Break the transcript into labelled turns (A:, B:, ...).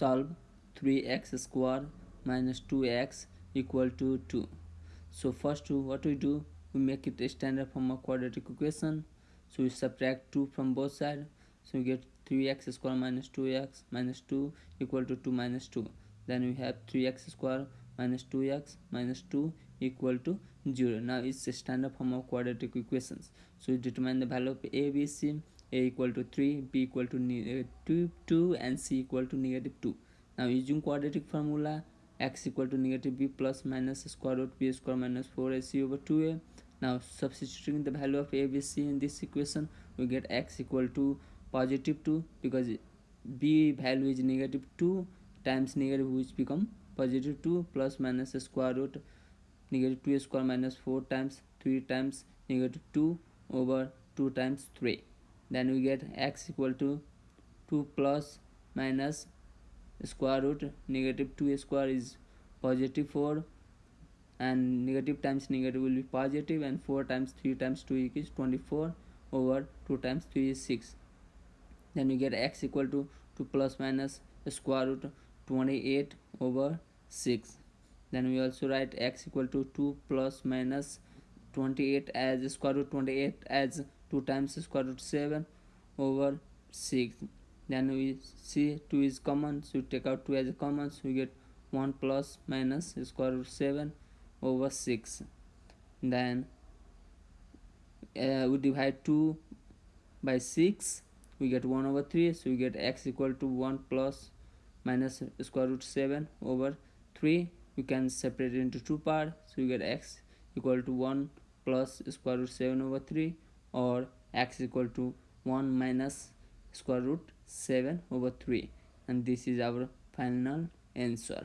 A: solve 3x square minus 2x equal to 2 so first what we do? We make it a standard form of quadratic equation. So we subtract 2 from both sides. So we get 3x square minus 2x minus 2 equal to 2 minus 2 then we have 3x square minus 2x minus 2 equal to 0 now it's a standard form of quadratic equations. So we determine the value of a b c. A equal to 3 b equal to negative uh, 2, 2 and c equal to negative 2 now using quadratic formula x equal to negative b plus minus square root b square minus 4ac over 2a now substituting the value of a b c in this equation we get x equal to positive 2 because b value is negative 2 times negative which become positive 2 plus minus square root negative 2 square minus 4 times 3 times negative 2 over 2 times 3 then we get x equal to 2 plus minus square root negative 2 square is positive 4 and negative times negative will be positive and 4 times 3 times 2 is 24 over 2 times 3 is 6 then we get x equal to 2 plus minus square root 28 over 6 then we also write x equal to 2 plus minus 28 as square root 28 as 2 times square root 7 over 6 then we see 2 is common so we take out 2 as a common so we get 1 plus minus square root 7 over 6 then uh, we divide 2 by 6 we get 1 over 3 so we get x equal to 1 plus minus square root 7 over 3 we can separate it into two parts so we get x equal to 1 plus square root 7 over 3 or x equal to 1 minus square root 7 over 3 and this is our final answer